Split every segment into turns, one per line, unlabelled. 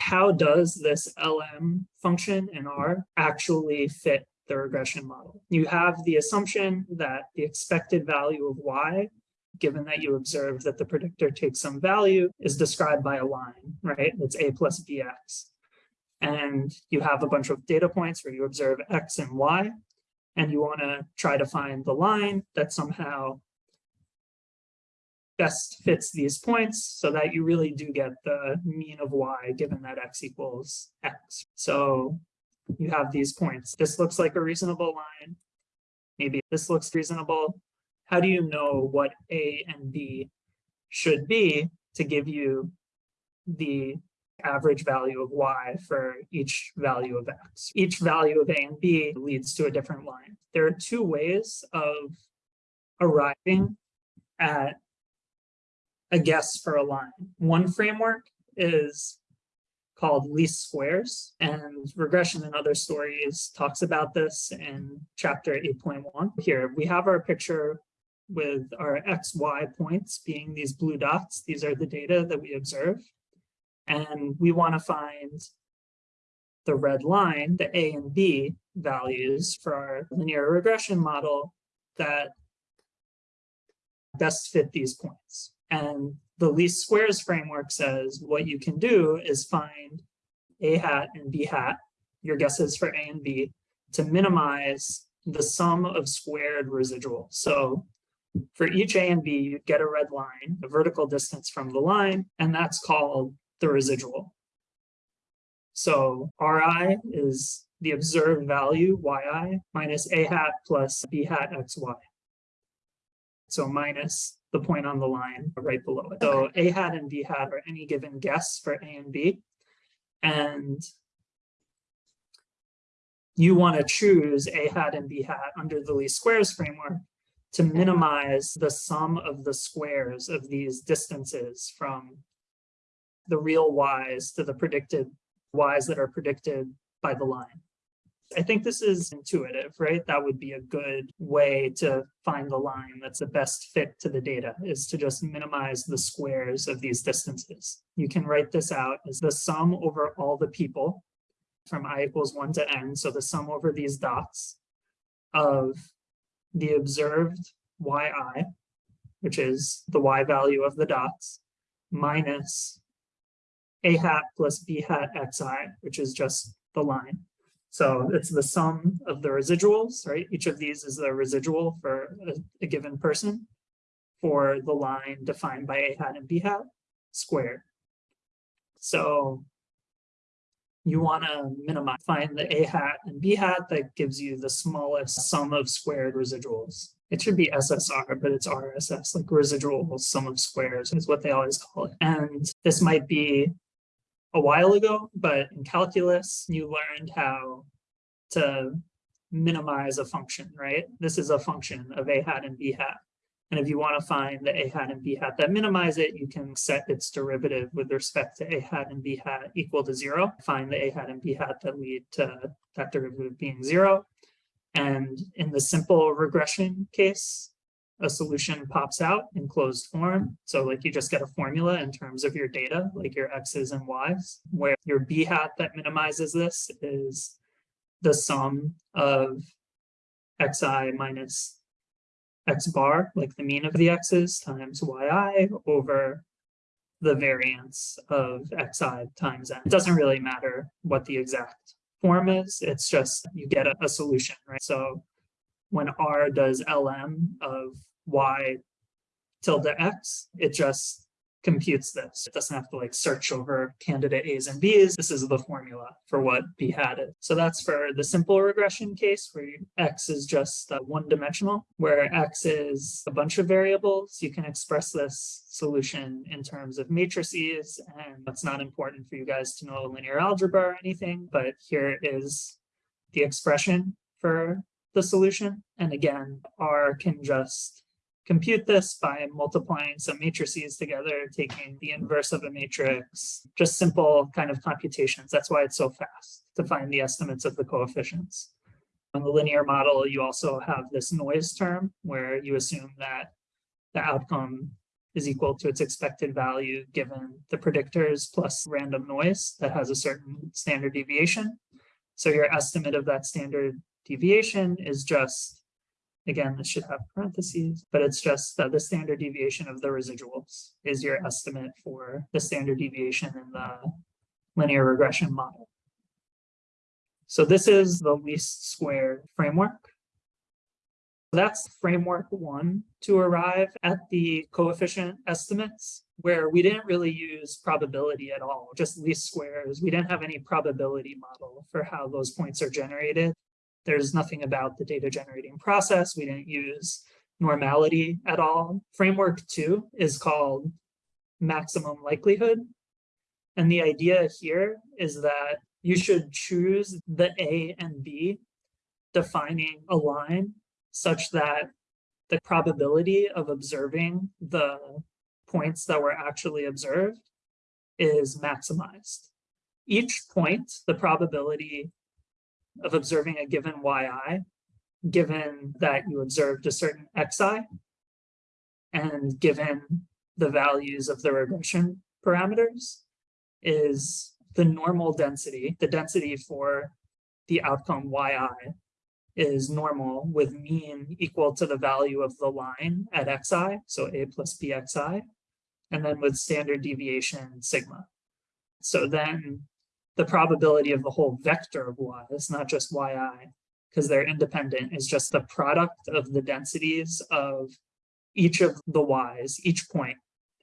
how does this LM function in R actually fit the regression model? You have the assumption that the expected value of Y, given that you observe that the predictor takes some value, is described by a line, right? It's A plus BX. And you have a bunch of data points where you observe X and Y, and you want to try to find the line that somehow best fits these points so that you really do get the mean of y given that x equals x. So you have these points. This looks like a reasonable line. Maybe this looks reasonable. How do you know what a and b should be to give you the average value of y for each value of x. Each value of a and b leads to a different line. There are two ways of arriving at a guess for a line. One framework is called least squares and regression and other stories talks about this in chapter 8.1 here we have our picture with our xy points being these blue dots. These are the data that we observe. And we want to find the red line the a and b values for our linear regression model that best fit these points and the least squares framework says what you can do is find a hat and b hat, your guesses for a and b, to minimize the sum of squared residuals. So for each a and b, you get a red line, a vertical distance from the line, and that's called the residual. So ri is the observed value, yi, minus a hat plus b hat xy. So minus the point on the line right below it. So A hat and B hat are any given guess for A and B. And you want to choose A hat and B hat under the least squares framework to minimize the sum of the squares of these distances from the real y's to the predicted y's that are predicted by the line. I think this is intuitive, right? That would be a good way to find the line that's the best fit to the data is to just minimize the squares of these distances. You can write this out as the sum over all the people from i equals 1 to n, so the sum over these dots of the observed yi, which is the y value of the dots, minus a hat plus b hat xi, which is just the line. So it's the sum of the residuals, right? Each of these is the residual for a, a given person for the line defined by a hat and b hat squared. So you want to minimize, find the a hat and b hat that gives you the smallest sum of squared residuals. It should be SSR, but it's RSS, like residual sum of squares is what they always call it. And this might be a while ago, but in calculus, you learned how to minimize a function, right? This is a function of a hat and b hat. And if you want to find the a hat and b hat that minimize it, you can set its derivative with respect to a hat and b hat equal to zero. Find the a hat and b hat that lead to that derivative being zero. And in the simple regression case, a solution pops out in closed form. So like you just get a formula in terms of your data, like your X's and Y's, where your B hat that minimizes this is the sum of Xi minus X bar, like the mean of the X's times Yi over the variance of Xi times N. It doesn't really matter what the exact form is. It's just you get a, a solution, right? So when R does LM of y tilde x, it just computes this. It doesn't have to like search over candidate A's and B's. This is the formula for what B had is. So that's for the simple regression case where X is just uh, one dimensional, where X is a bunch of variables. You can express this solution in terms of matrices, and that's not important for you guys to know linear algebra or anything, but here is the expression for the solution. And again, R can just compute this by multiplying some matrices together, taking the inverse of a matrix, just simple kind of computations. That's why it's so fast to find the estimates of the coefficients. On the linear model, you also have this noise term where you assume that the outcome is equal to its expected value given the predictors plus random noise that has a certain standard deviation. So your estimate of that standard deviation is just, again, this should have parentheses, but it's just uh, the standard deviation of the residuals is your estimate for the standard deviation in the linear regression model. So this is the least square framework. That's framework one to arrive at the coefficient estimates where we didn't really use probability at all, just least squares. We didn't have any probability model for how those points are generated. There's nothing about the data generating process. We didn't use normality at all. Framework two is called maximum likelihood. And the idea here is that you should choose the A and B defining a line such that the probability of observing the points that were actually observed is maximized. Each point, the probability of observing a given yi, given that you observed a certain xi, and given the values of the regression parameters, is the normal density, the density for the outcome yi is normal with mean equal to the value of the line at xi, so a plus bxi, and then with standard deviation sigma. So then the probability of the whole vector of y not just yi, because they're independent, is just the product of the densities of each of the y's. Each point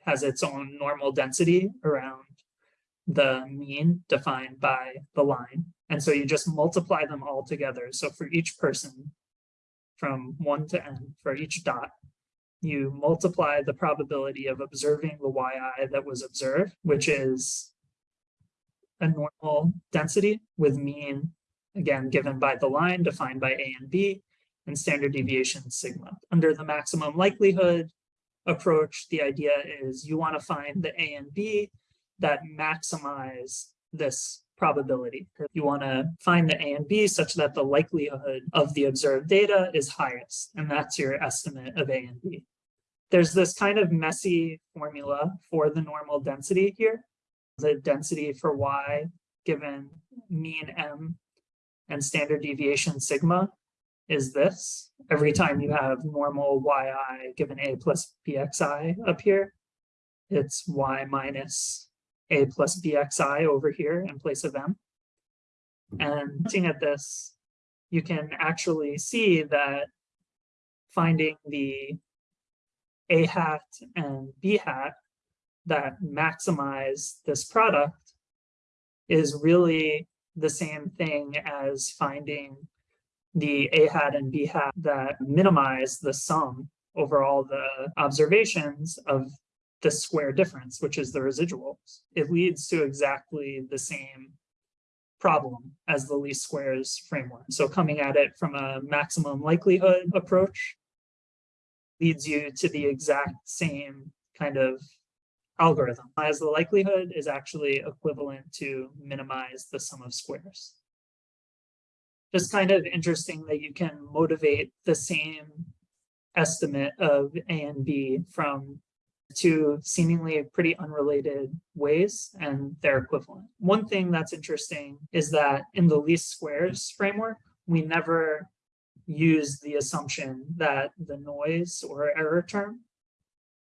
has its own normal density around the mean defined by the line. And so you just multiply them all together. So for each person from one to n, for each dot, you multiply the probability of observing the yi that was observed, which is a normal density with mean, again, given by the line defined by a and b, and standard deviation sigma. Under the maximum likelihood approach, the idea is you want to find the a and b that maximize this probability. You want to find the A and B such that the likelihood of the observed data is highest, and that's your estimate of A and B. There's this kind of messy formula for the normal density here. The density for Y given mean M and standard deviation sigma is this. Every time you have normal yi given a plus bxi up here, it's y minus a plus bxi over here in place of m. And looking at this, you can actually see that finding the a hat and b hat that maximize this product is really the same thing as finding the A-H a hat and b hat that minimize the sum over all the observations of the square difference, which is the residuals. It leads to exactly the same problem as the least squares framework. So coming at it from a maximum likelihood approach leads you to the exact same kind of algorithm as the likelihood is actually equivalent to minimize the sum of squares. Just kind of interesting that you can motivate the same estimate of A and B from two seemingly pretty unrelated ways and they're equivalent. One thing that's interesting is that in the least squares framework, we never use the assumption that the noise or error term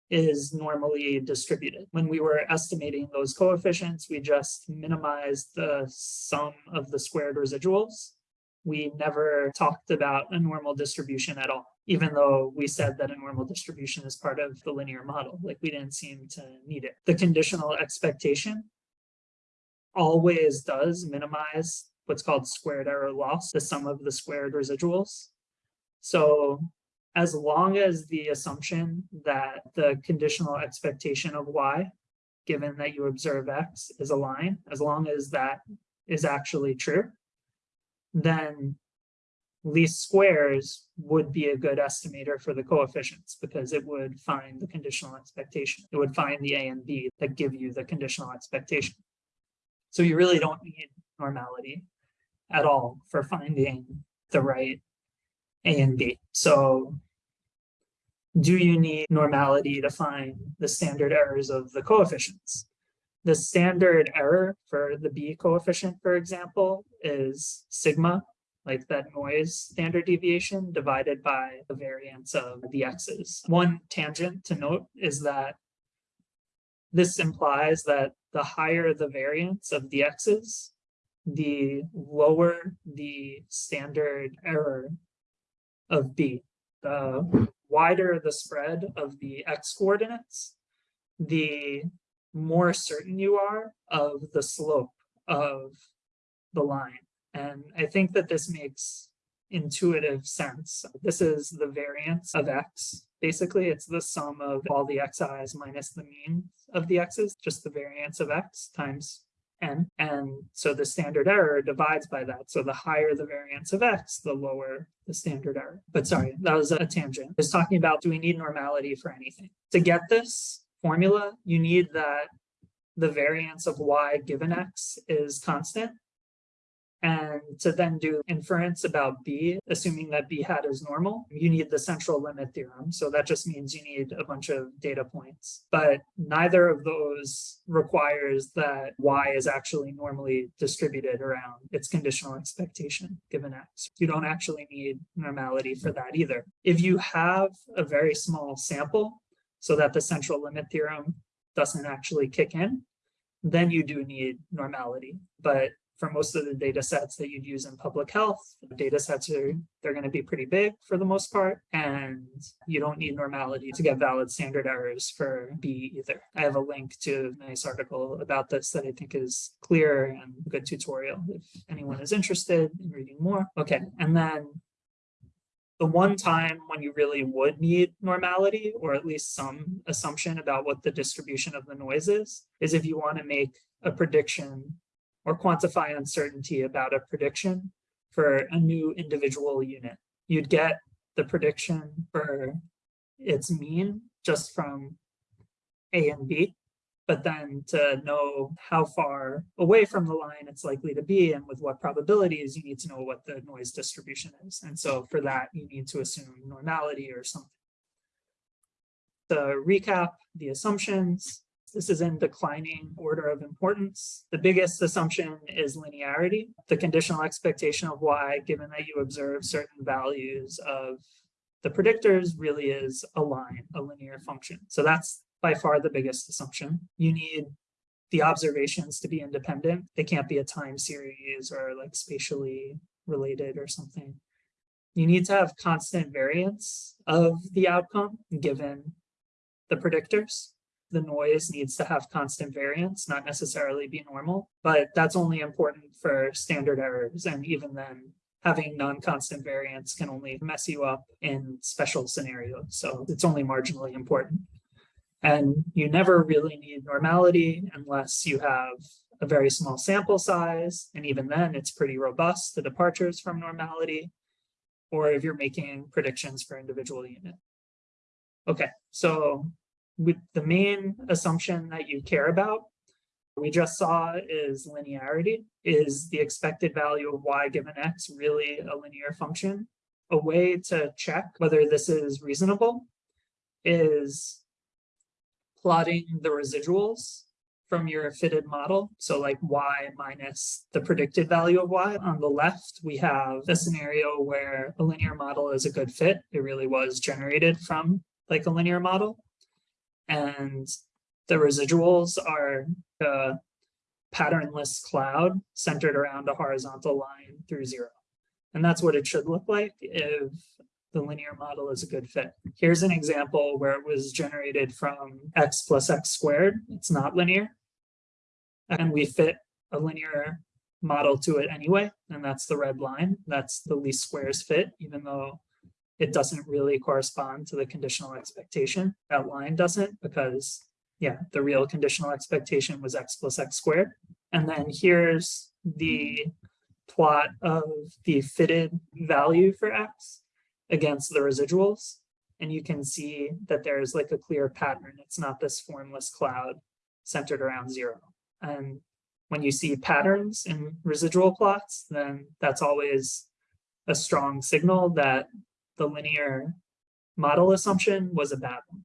is normally distributed. When we were estimating those coefficients, we just minimized the sum of the squared residuals. We never talked about a normal distribution at all even though we said that a normal distribution is part of the linear model, like we didn't seem to need it. The conditional expectation always does minimize what's called squared error loss, the sum of the squared residuals. So as long as the assumption that the conditional expectation of y, given that you observe x, is a line, as long as that is actually true, then least squares would be a good estimator for the coefficients because it would find the conditional expectation. It would find the A and B that give you the conditional expectation. So you really don't need normality at all for finding the right A and B. So do you need normality to find the standard errors of the coefficients? The standard error for the B coefficient, for example, is sigma, like that noise standard deviation divided by the variance of the x's. One tangent to note is that this implies that the higher the variance of the x's, the lower the standard error of B. The wider the spread of the x coordinates, the more certain you are of the slope of the line. And I think that this makes intuitive sense. This is the variance of x. Basically, it's the sum of all the xi's minus the mean of the x's, just the variance of x times n. And so the standard error divides by that. So the higher the variance of x, the lower the standard error. But sorry, that was a tangent. I talking about do we need normality for anything? To get this formula, you need that the variance of y given x is constant and to then do inference about B, assuming that B hat is normal, you need the central limit theorem. So that just means you need a bunch of data points. But neither of those requires that Y is actually normally distributed around its conditional expectation given X. You don't actually need normality for that either. If you have a very small sample so that the central limit theorem doesn't actually kick in, then you do need normality. But for most of the data sets that you'd use in public health, data sets are they're going to be pretty big for the most part, and you don't need normality to get valid standard errors for B either. I have a link to a nice article about this that I think is clear and a good tutorial if anyone is interested in reading more. Okay, and then the one time when you really would need normality, or at least some assumption about what the distribution of the noise is, is if you want to make a prediction or quantify uncertainty about a prediction for a new individual unit. You'd get the prediction for its mean just from A and B, but then to know how far away from the line it's likely to be and with what probabilities, you need to know what the noise distribution is. And so for that, you need to assume normality or something. To recap the assumptions, this is in declining order of importance. The biggest assumption is linearity, the conditional expectation of y, given that you observe certain values of the predictors really is a line, a linear function. So that's by far the biggest assumption. You need the observations to be independent. They can't be a time series or like spatially related or something. You need to have constant variance of the outcome given the predictors the noise needs to have constant variance, not necessarily be normal, but that's only important for standard errors. And even then, having non-constant variance can only mess you up in special scenarios. So it's only marginally important. And you never really need normality unless you have a very small sample size. And even then, it's pretty robust, the departures from normality, or if you're making predictions for individual unit. Okay, so with the main assumption that you care about, we just saw is linearity. Is the expected value of y given x really a linear function? A way to check whether this is reasonable is plotting the residuals from your fitted model. So like y minus the predicted value of y. On the left, we have a scenario where a linear model is a good fit. It really was generated from like a linear model and the residuals are a patternless cloud centered around a horizontal line through zero. And that's what it should look like if the linear model is a good fit. Here's an example where it was generated from x plus x squared. It's not linear. And we fit a linear model to it anyway. And that's the red line. That's the least squares fit, even though it doesn't really correspond to the conditional expectation. That line doesn't because, yeah, the real conditional expectation was x plus x squared. And then here's the plot of the fitted value for x against the residuals. And you can see that there's like a clear pattern. It's not this formless cloud centered around zero. And when you see patterns in residual plots, then that's always a strong signal that the linear model assumption was a bad one.